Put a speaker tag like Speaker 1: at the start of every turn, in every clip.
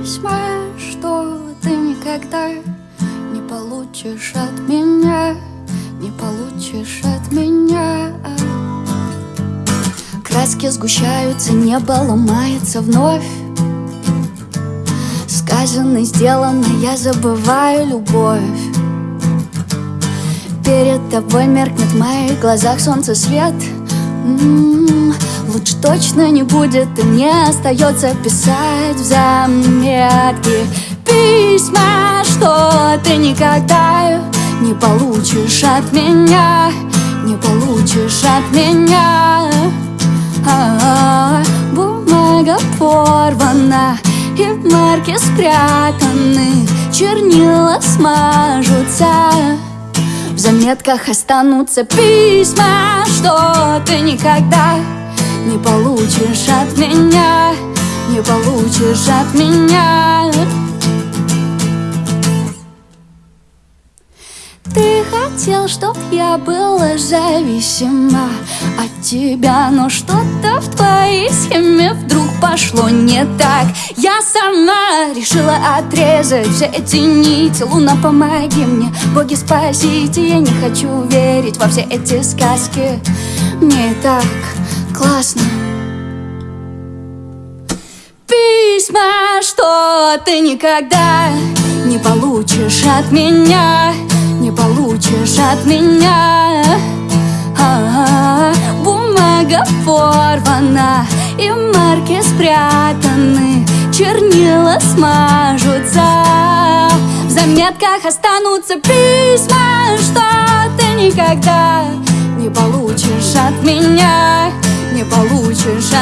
Speaker 1: Письма, что ты никогда не получишь от меня Не получишь от меня. Краски сгущаются, небо ломается вновь. Сказано, сделано, я забываю любовь. Перед тобой меркнет в моих глазах солнце свет. М-м-м, Лучше точно не будет И мне остается писать в заметки. Письма, что ты никогда не получишь от меня Не получишь от меня. А Бумага порвана И в марке спрятаны Чернила смажутся. В заметках останутся письма Что ты никогда не получишь от меня Не получишь от меня. Ты хотел, чтоб я была зависима от тебя Но что-то в твоей схеме вдруг пошло не так. Я сама решила отрезать все эти нити. Луна, помоги мне, боги спасите. Я не хочу верить во все эти сказки. Мне так классно. Письма, что ты никогда не получишь от меня не получишь от меня. А -а -а, Бумага порвана и марки спрятаны Чернила смажутся. В заметках останутся письма Что ты никогда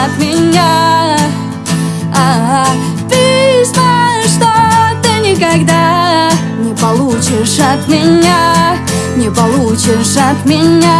Speaker 1: от меня а -а -а, Письма, что ты никогда не получишь от меня, не получишь от меня.